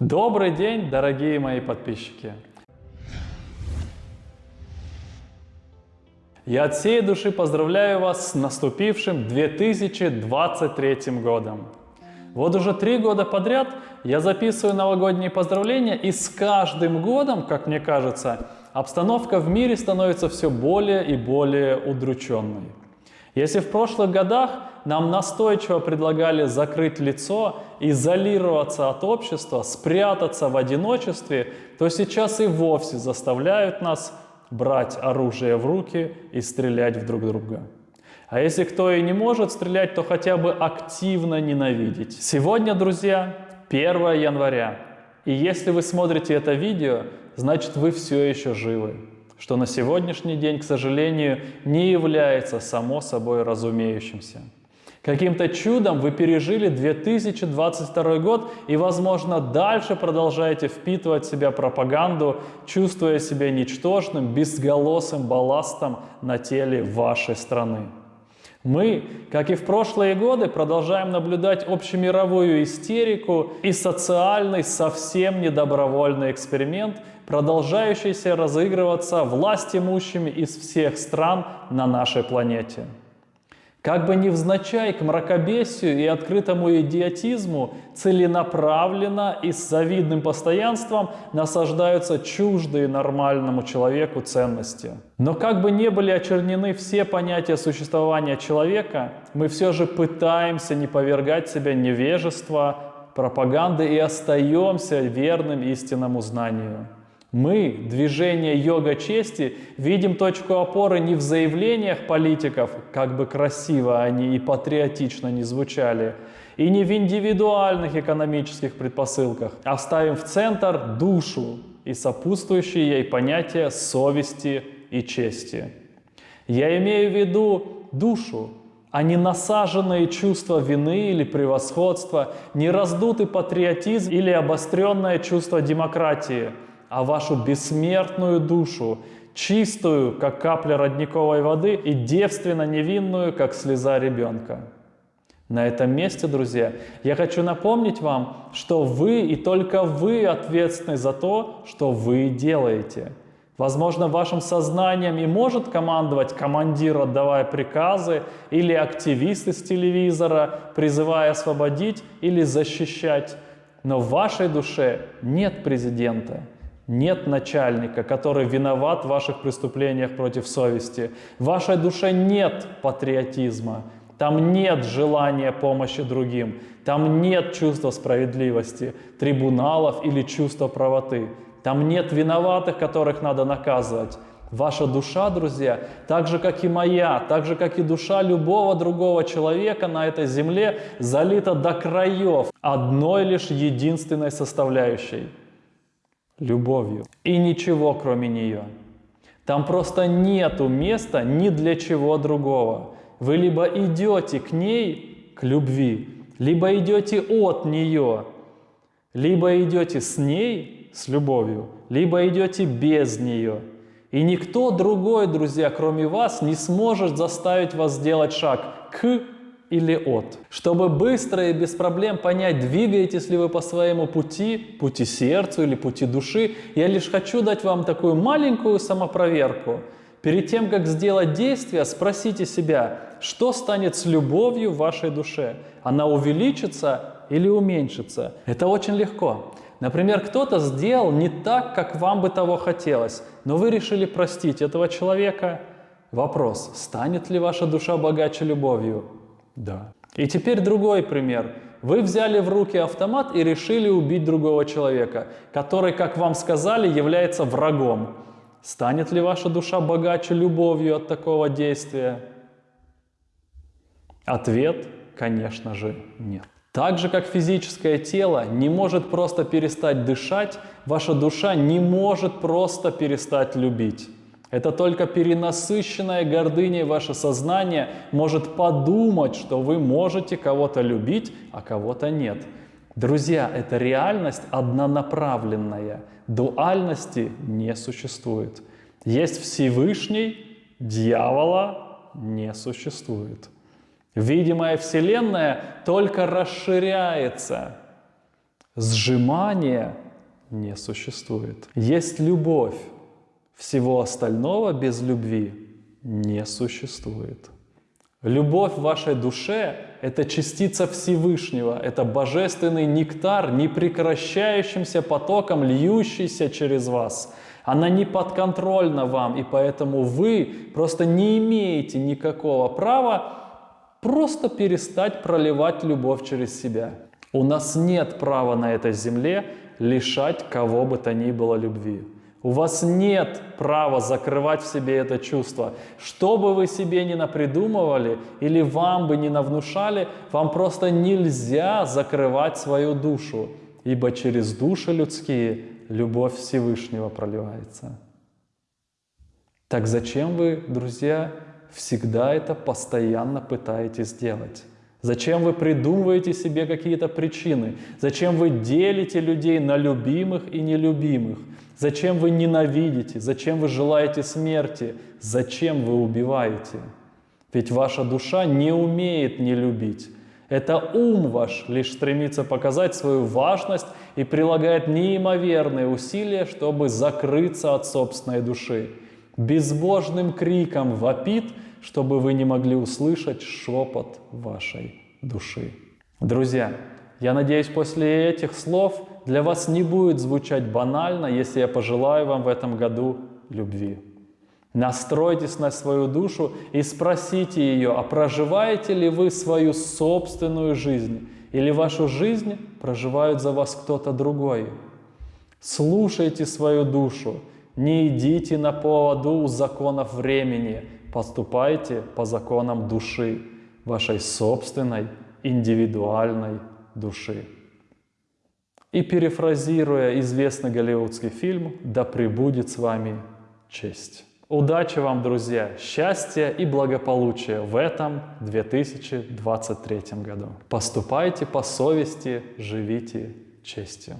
Добрый день, дорогие мои подписчики! Я от всей души поздравляю вас с наступившим 2023 годом. Вот уже три года подряд я записываю новогодние поздравления, и с каждым годом, как мне кажется, обстановка в мире становится все более и более удрученной. Если в прошлых годах нам настойчиво предлагали закрыть лицо, изолироваться от общества, спрятаться в одиночестве, то сейчас и вовсе заставляют нас брать оружие в руки и стрелять в друг друга. А если кто и не может стрелять, то хотя бы активно ненавидеть. Сегодня, друзья, 1 января. И если вы смотрите это видео, значит вы все еще живы. Что на сегодняшний день, к сожалению, не является само собой разумеющимся. Каким-то чудом вы пережили 2022 год и, возможно, дальше продолжаете впитывать в себя пропаганду, чувствуя себя ничтожным, безголосым балластом на теле вашей страны. Мы, как и в прошлые годы, продолжаем наблюдать общемировую истерику и социальный, совсем недобровольный эксперимент, продолжающийся разыгрываться власть имущими из всех стран на нашей планете. Как бы невзначай к мракобесию и открытому идиотизму целенаправленно и с завидным постоянством насаждаются чуждые нормальному человеку ценности. Но как бы не были очернены все понятия существования человека, мы все же пытаемся не повергать себя невежества, пропаганды и остаемся верным истинному знанию. Мы, движение йога чести, видим точку опоры не в заявлениях политиков, как бы красиво они и патриотично не звучали, и не в индивидуальных экономических предпосылках, а ставим в центр душу и сопутствующие ей понятия совести и чести. Я имею в виду душу, а не насаженные чувства вины или превосходства, не раздутый патриотизм или обостренное чувство демократии – а вашу бессмертную душу, чистую, как капля родниковой воды, и девственно невинную, как слеза ребенка. На этом месте, друзья, я хочу напомнить вам, что вы и только вы ответственны за то, что вы делаете. Возможно, вашим сознанием и может командовать командир, отдавая приказы, или активист из телевизора, призывая освободить или защищать. Но в вашей душе нет президента. Нет начальника, который виноват в ваших преступлениях против совести. В вашей душе нет патриотизма. Там нет желания помощи другим. Там нет чувства справедливости, трибуналов или чувства правоты. Там нет виноватых, которых надо наказывать. Ваша душа, друзья, так же, как и моя, так же, как и душа любого другого человека на этой земле, залита до краев одной лишь единственной составляющей – любовью. И ничего кроме нее. Там просто нету места ни для чего другого. Вы либо идете к ней, к любви, либо идете от нее, либо идете с ней, с любовью, либо идете без нее. И никто другой, друзья, кроме вас, не сможет заставить вас сделать шаг к или от. Чтобы быстро и без проблем понять, двигаетесь ли вы по своему пути, пути сердцу или пути души, я лишь хочу дать вам такую маленькую самопроверку. Перед тем, как сделать действие, спросите себя, что станет с любовью в вашей душе? Она увеличится или уменьшится? Это очень легко. Например, кто-то сделал не так, как вам бы того хотелось, но вы решили простить этого человека. Вопрос, станет ли ваша душа богаче любовью? Да. И теперь другой пример. Вы взяли в руки автомат и решили убить другого человека, который, как вам сказали, является врагом. Станет ли ваша душа богаче любовью от такого действия? Ответ, конечно же, нет. Так же, как физическое тело не может просто перестать дышать, ваша душа не может просто перестать любить. Это только перенасыщенная гордыней ваше сознание может подумать, что вы можете кого-то любить, а кого-то нет. Друзья, это реальность однонаправленная. Дуальности не существует. Есть Всевышний, дьявола не существует. Видимая Вселенная только расширяется. Сжимания не существует. Есть любовь. Всего остального без любви не существует. Любовь в вашей душе – это частица Всевышнего, это божественный нектар, непрекращающимся потоком, льющийся через вас. Она не подконтрольна вам, и поэтому вы просто не имеете никакого права просто перестать проливать любовь через себя. У нас нет права на этой земле лишать кого бы то ни было любви. У вас нет права закрывать в себе это чувство. Что бы вы себе ни напридумывали или вам бы не навнушали, вам просто нельзя закрывать свою душу, ибо через души людские любовь Всевышнего проливается. Так зачем вы, друзья, всегда это постоянно пытаетесь делать? Зачем вы придумываете себе какие-то причины? Зачем вы делите людей на любимых и нелюбимых? Зачем вы ненавидите? Зачем вы желаете смерти? Зачем вы убиваете? Ведь ваша душа не умеет не любить. Это ум ваш лишь стремится показать свою важность и прилагает неимоверные усилия, чтобы закрыться от собственной души. Безбожным криком вопит, чтобы вы не могли услышать шепот вашей души. Друзья, я надеюсь, после этих слов для вас не будет звучать банально, если я пожелаю вам в этом году любви. Настройтесь на свою душу и спросите ее, а проживаете ли вы свою собственную жизнь, или вашу жизнь проживает за вас кто-то другой. Слушайте свою душу, не идите на поводу у законов времени, поступайте по законам души, вашей собственной индивидуальной души. И перефразируя известный голливудский фильм «Да пребудет с вами честь». Удачи вам, друзья, счастья и благополучия в этом 2023 году. Поступайте по совести, живите честью.